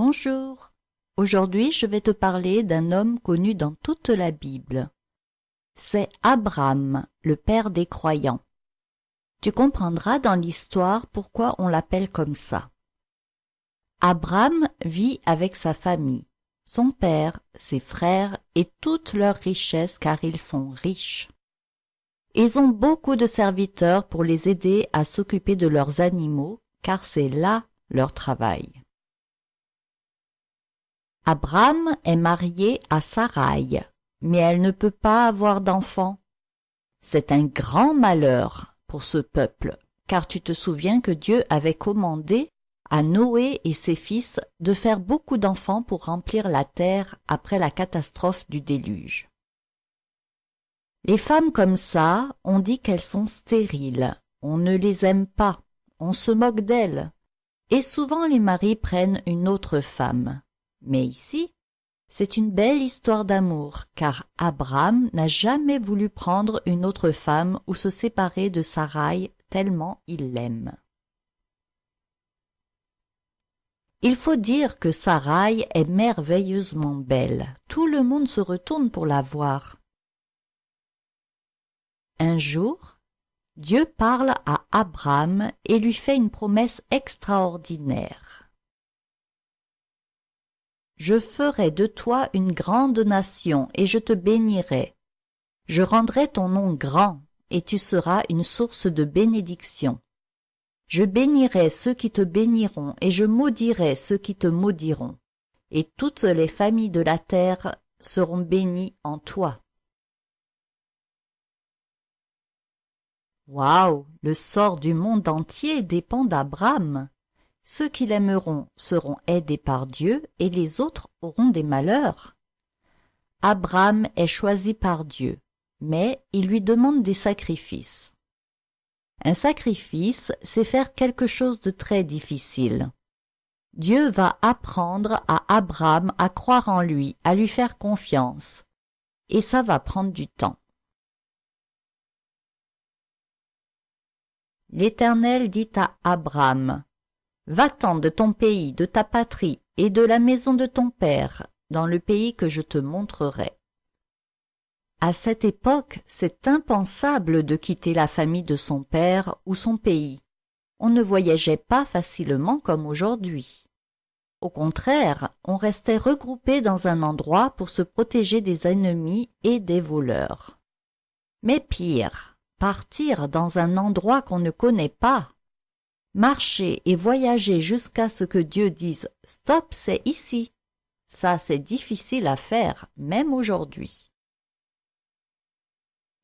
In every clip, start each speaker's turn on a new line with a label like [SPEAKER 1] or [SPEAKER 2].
[SPEAKER 1] Bonjour. Aujourd'hui, je vais te parler d'un homme connu dans toute la Bible. C'est Abraham, le père des croyants. Tu comprendras dans l'histoire pourquoi on l'appelle comme ça. Abraham vit avec sa famille, son père, ses frères et toutes leurs richesses car ils sont riches. Ils ont beaucoup de serviteurs pour les aider à s'occuper de leurs animaux car c'est là leur travail. Abraham est marié à Sarai, mais elle ne peut pas avoir d'enfant. C'est un grand malheur pour ce peuple, car tu te souviens que Dieu avait commandé à Noé et ses fils de faire beaucoup d'enfants pour remplir la terre après la catastrophe du déluge. Les femmes comme ça, on dit qu'elles sont stériles, on ne les aime pas, on se moque d'elles, et souvent les maris prennent une autre femme. Mais ici, c'est une belle histoire d'amour, car Abraham n'a jamais voulu prendre une autre femme ou se séparer de Sarai tellement il l'aime. Il faut dire que Sarai est merveilleusement belle. Tout le monde se retourne pour la voir. Un jour, Dieu parle à Abraham et lui fait une promesse extraordinaire. Je ferai de toi une grande nation, et je te bénirai. Je rendrai ton nom grand, et tu seras une source de bénédiction. Je bénirai ceux qui te béniront, et je maudirai ceux qui te maudiront. Et toutes les familles de la terre seront bénies en toi. Waouh, le sort du monde entier dépend d'Abraham. Ceux qui l'aimeront seront aidés par Dieu et les autres auront des malheurs. Abraham est choisi par Dieu, mais il lui demande des sacrifices. Un sacrifice, c'est faire quelque chose de très difficile. Dieu va apprendre à Abraham à croire en lui, à lui faire confiance. Et ça va prendre du temps. L'Éternel dit à Abraham, Va-t'en de ton pays, de ta patrie et de la maison de ton père, dans le pays que je te montrerai. À cette époque, c'est impensable de quitter la famille de son père ou son pays. On ne voyageait pas facilement comme aujourd'hui. Au contraire, on restait regroupé dans un endroit pour se protéger des ennemis et des voleurs. Mais pire, partir dans un endroit qu'on ne connaît pas, Marcher et voyager jusqu'à ce que Dieu dise « Stop, c'est ici ». Ça, c'est difficile à faire, même aujourd'hui.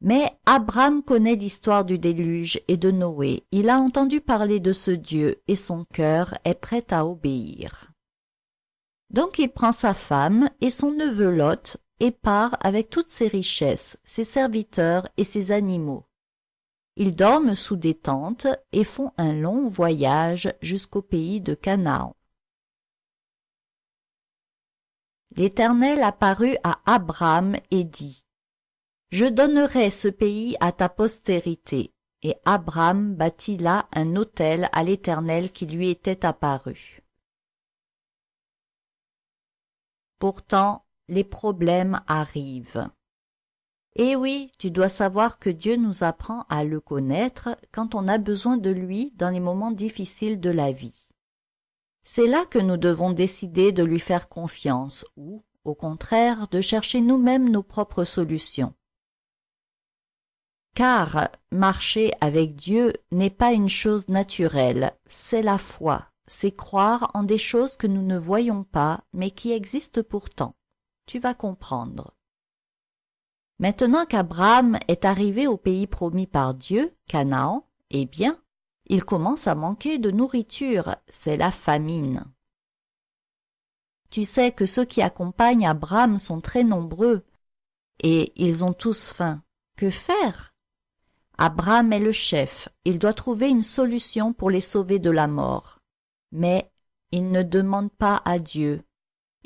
[SPEAKER 1] Mais Abraham connaît l'histoire du déluge et de Noé. Il a entendu parler de ce Dieu et son cœur est prêt à obéir. Donc il prend sa femme et son neveu Lot et part avec toutes ses richesses, ses serviteurs et ses animaux. Ils dorment sous des tentes et font un long voyage jusqu'au pays de Canaan. L'Éternel apparut à Abraham et dit, Je donnerai ce pays à ta postérité. Et Abraham bâtit là un autel à l'Éternel qui lui était apparu. Pourtant, les problèmes arrivent. Eh oui, tu dois savoir que Dieu nous apprend à le connaître quand on a besoin de lui dans les moments difficiles de la vie. C'est là que nous devons décider de lui faire confiance ou, au contraire, de chercher nous-mêmes nos propres solutions. Car marcher avec Dieu n'est pas une chose naturelle, c'est la foi, c'est croire en des choses que nous ne voyons pas mais qui existent pourtant. Tu vas comprendre. Maintenant qu'Abraham est arrivé au pays promis par Dieu, Canaan, eh bien, il commence à manquer de nourriture, c'est la famine. Tu sais que ceux qui accompagnent Abraham sont très nombreux, et ils ont tous faim. Que faire? Abraham est le chef, il doit trouver une solution pour les sauver de la mort. Mais il ne demande pas à Dieu,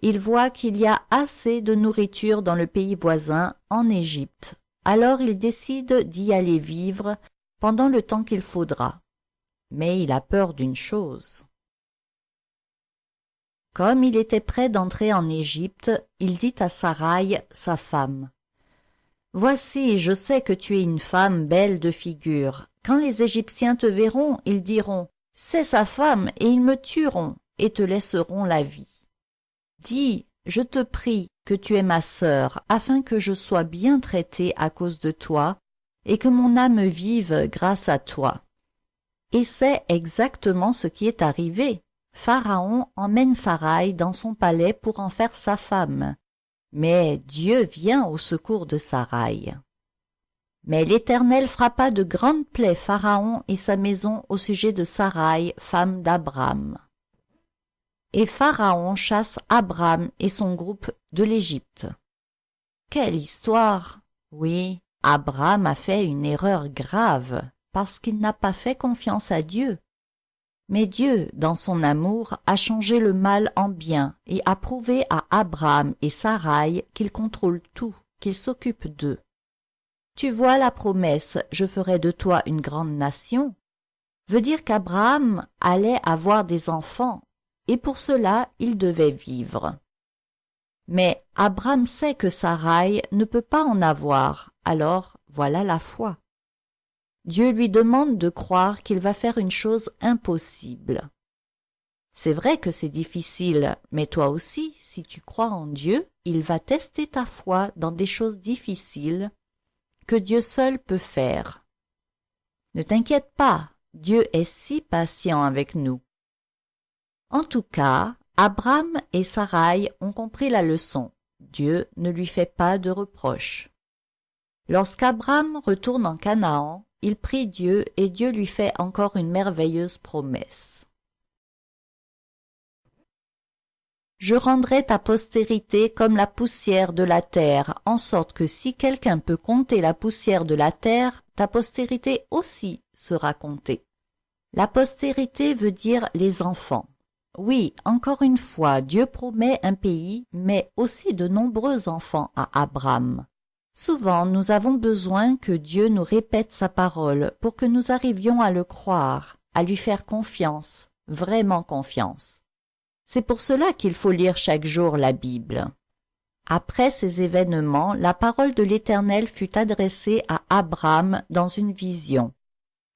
[SPEAKER 1] il voit qu'il y a assez de nourriture dans le pays voisin, en Égypte. Alors il décide d'y aller vivre pendant le temps qu'il faudra. Mais il a peur d'une chose. Comme il était prêt d'entrer en Égypte, il dit à Saraï, sa femme, Voici, je sais que tu es une femme belle de figure. Quand les Égyptiens te verront, ils diront, C'est sa femme, et ils me tueront, et te laisseront la vie. Dis, je te prie, que tu es ma sœur, afin que je sois bien traitée à cause de toi, et que mon âme vive grâce à toi. Et c'est exactement ce qui est arrivé. Pharaon emmène Sarai dans son palais pour en faire sa femme. Mais Dieu vient au secours de Sarai. Mais l'Éternel frappa de grandes plaies Pharaon et sa maison au sujet de Sarai, femme d'Abraham. Et Pharaon chasse Abraham et son groupe de l'Égypte. Quelle histoire Oui, Abraham a fait une erreur grave parce qu'il n'a pas fait confiance à Dieu. Mais Dieu, dans son amour, a changé le mal en bien et a prouvé à Abraham et Sarai qu'il contrôle tout, qu'il s'occupe d'eux. Tu vois la promesse « Je ferai de toi une grande nation » veut dire qu'Abraham allait avoir des enfants, et pour cela il devait vivre. Mais Abraham sait que Sarai ne peut pas en avoir, alors voilà la foi. Dieu lui demande de croire qu'il va faire une chose impossible. C'est vrai que c'est difficile, mais toi aussi, si tu crois en Dieu, il va tester ta foi dans des choses difficiles que Dieu seul peut faire. Ne t'inquiète pas, Dieu est si patient avec nous. En tout cas, Abraham et Sarai ont compris la leçon. Dieu ne lui fait pas de reproches. Lorsqu'Abraham retourne en Canaan, il prie Dieu et Dieu lui fait encore une merveilleuse promesse. Je rendrai ta postérité comme la poussière de la terre, en sorte que si quelqu'un peut compter la poussière de la terre, ta postérité aussi sera comptée. La postérité veut dire les enfants. Oui, encore une fois, Dieu promet un pays, mais aussi de nombreux enfants à Abraham. Souvent nous avons besoin que Dieu nous répète sa parole pour que nous arrivions à le croire, à lui faire confiance, vraiment confiance. C'est pour cela qu'il faut lire chaque jour la Bible. Après ces événements, la parole de l'Éternel fut adressée à Abraham dans une vision.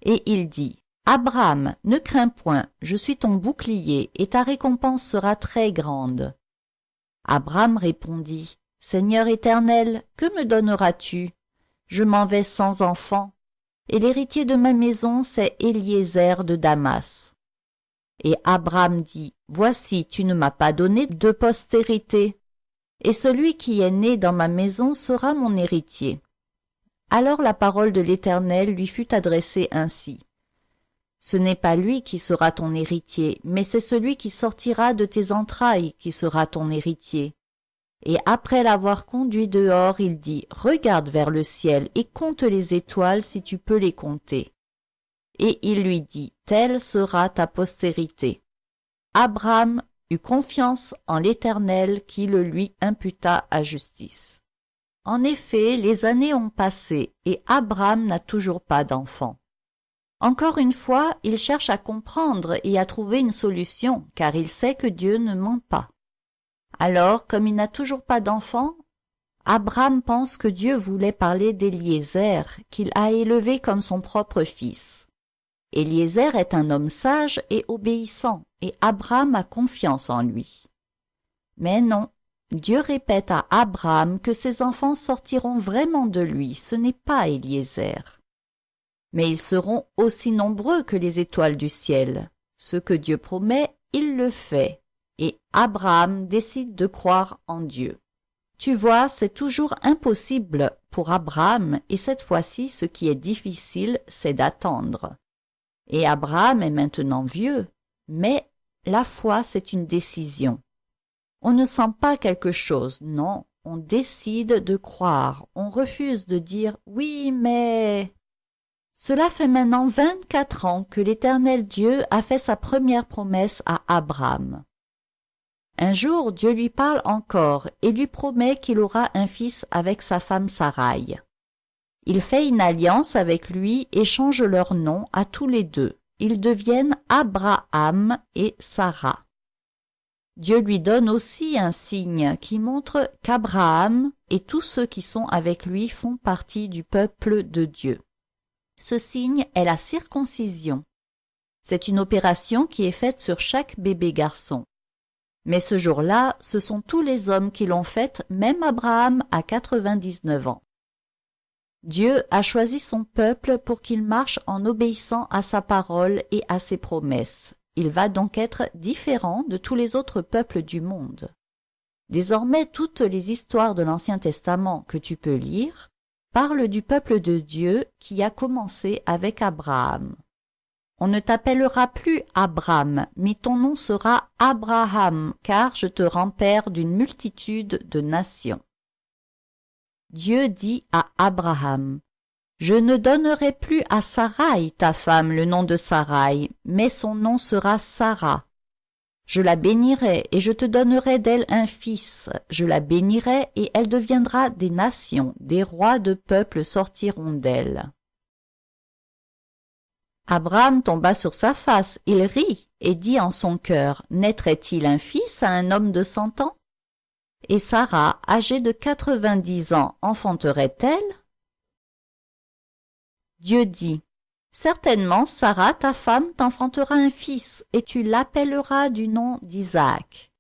[SPEAKER 1] Et il dit, Abraham, ne crains point, je suis ton bouclier, et ta récompense sera très grande. Abraham répondit, Seigneur éternel, que me donneras-tu? Je m'en vais sans enfant, et l'héritier de ma maison, c'est Éliézer de Damas. Et Abraham dit, Voici, tu ne m'as pas donné de postérité, et celui qui est né dans ma maison sera mon héritier. Alors la parole de l'Éternel lui fut adressée ainsi. Ce n'est pas lui qui sera ton héritier, mais c'est celui qui sortira de tes entrailles qui sera ton héritier. Et après l'avoir conduit dehors, il dit, Regarde vers le ciel et compte les étoiles si tu peux les compter. Et il lui dit, Telle sera ta postérité. Abraham eut confiance en l'Éternel qui le lui imputa à justice. En effet, les années ont passé et Abraham n'a toujours pas d'enfant. Encore une fois, il cherche à comprendre et à trouver une solution, car il sait que Dieu ne ment pas. Alors, comme il n'a toujours pas d'enfant, Abraham pense que Dieu voulait parler d'Éliézer, qu'il a élevé comme son propre fils. Éliézer est un homme sage et obéissant, et Abraham a confiance en lui. Mais non, Dieu répète à Abraham que ses enfants sortiront vraiment de lui, ce n'est pas Éliézer. Mais ils seront aussi nombreux que les étoiles du ciel. Ce que Dieu promet, il le fait et Abraham décide de croire en Dieu. Tu vois, c'est toujours impossible pour Abraham et cette fois-ci ce qui est difficile, c'est d'attendre. Et Abraham est maintenant vieux, mais la foi c'est une décision. On ne sent pas quelque chose, non, on décide de croire, on refuse de dire oui mais... Cela fait maintenant vingt-quatre ans que l'Éternel Dieu a fait sa première promesse à Abraham. Un jour Dieu lui parle encore et lui promet qu'il aura un fils avec sa femme Sarai. Il fait une alliance avec lui et change leur nom à tous les deux. Ils deviennent Abraham et Sarah. Dieu lui donne aussi un signe qui montre qu'Abraham et tous ceux qui sont avec lui font partie du peuple de Dieu. Ce signe est la circoncision. C'est une opération qui est faite sur chaque bébé garçon. Mais ce jour-là, ce sont tous les hommes qui l'ont faite, même Abraham à 99 ans. Dieu a choisi son peuple pour qu'il marche en obéissant à sa parole et à ses promesses. Il va donc être différent de tous les autres peuples du monde. Désormais, toutes les histoires de l'Ancien Testament que tu peux lire parlent du peuple de Dieu qui a commencé avec Abraham. On ne t'appellera plus Abraham, mais ton nom sera Abraham, car je te rends père d'une multitude de nations. Dieu dit à Abraham, je ne donnerai plus à Sarai, ta femme, le nom de Sarai, mais son nom sera Sarah. Je la bénirai et je te donnerai d'elle un fils. Je la bénirai et elle deviendra des nations, des rois de peuples sortiront d'elle. Abraham tomba sur sa face, il rit et dit en son cœur, naîtrait-il un fils à un homme de cent ans? Et Sarah, âgée de quatre-vingt-dix ans, enfanterait-elle? Dieu dit, Certainement Sarah, ta femme, t'enfantera un fils, et tu l'appelleras du nom d'Isaac.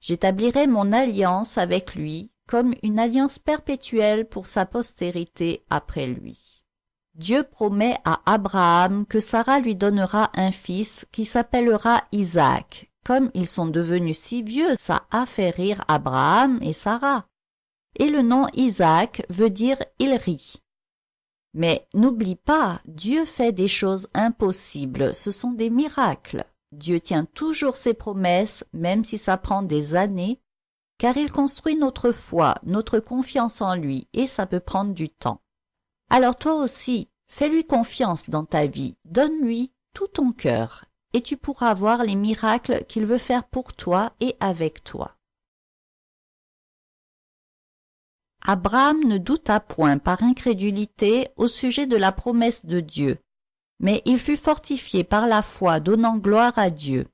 [SPEAKER 1] J'établirai mon alliance avec lui comme une alliance perpétuelle pour sa postérité après lui. Dieu promet à Abraham que Sarah lui donnera un fils qui s'appellera Isaac. Comme ils sont devenus si vieux, ça a fait rire Abraham et Sarah. Et le nom Isaac veut dire il rit. Mais n'oublie pas, Dieu fait des choses impossibles, ce sont des miracles. Dieu tient toujours ses promesses, même si ça prend des années, car il construit notre foi, notre confiance en lui, et ça peut prendre du temps. Alors toi aussi, fais-lui confiance dans ta vie, donne-lui tout ton cœur, et tu pourras voir les miracles qu'il veut faire pour toi et avec toi. Abraham ne douta point par incrédulité au sujet de la promesse de Dieu, mais il fut fortifié par la foi donnant gloire à Dieu,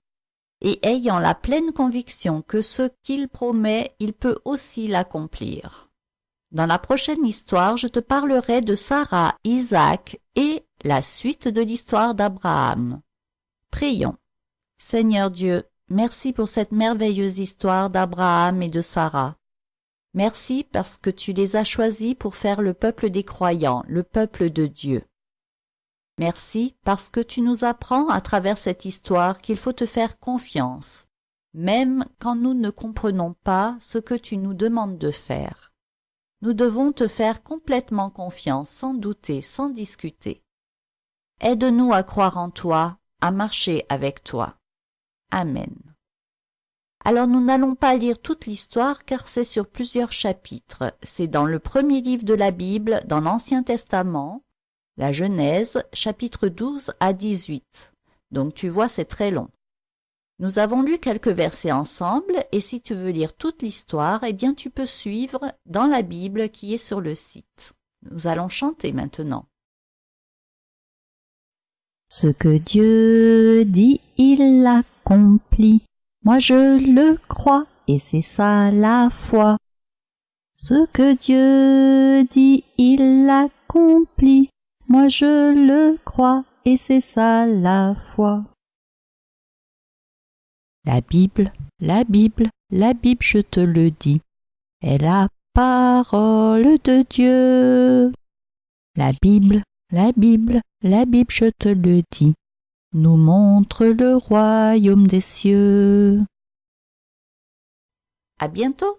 [SPEAKER 1] et ayant la pleine conviction que ce qu'il promet, il peut aussi l'accomplir. Dans la prochaine histoire, je te parlerai de Sarah, Isaac et la suite de l'histoire d'Abraham. Prions. Seigneur Dieu, merci pour cette merveilleuse histoire d'Abraham et de Sarah. Merci parce que tu les as choisis pour faire le peuple des croyants, le peuple de Dieu. Merci parce que tu nous apprends à travers cette histoire qu'il faut te faire confiance, même quand nous ne comprenons pas ce que tu nous demandes de faire. Nous devons te faire complètement confiance, sans douter, sans discuter. Aide-nous à croire en toi, à marcher avec toi. Amen. Alors nous n'allons pas lire toute l'histoire car c'est sur plusieurs chapitres. C'est dans le premier livre de la Bible, dans l'Ancien Testament, la Genèse, chapitre 12 à 18. Donc tu vois, c'est très long. Nous avons lu quelques versets ensemble et si tu veux lire toute l'histoire, eh bien tu peux suivre dans la Bible qui est sur le site. Nous allons chanter maintenant.
[SPEAKER 2] Ce que Dieu dit, il l'accomplit. Moi je le crois, et c'est ça la foi. Ce que Dieu dit, il l'accomplit. Moi je le crois, et c'est ça la foi.
[SPEAKER 1] La Bible, la Bible, la Bible, je te le dis, est la parole de Dieu. La Bible, la Bible, la Bible, je te le dis, nous montre le royaume des cieux. À bientôt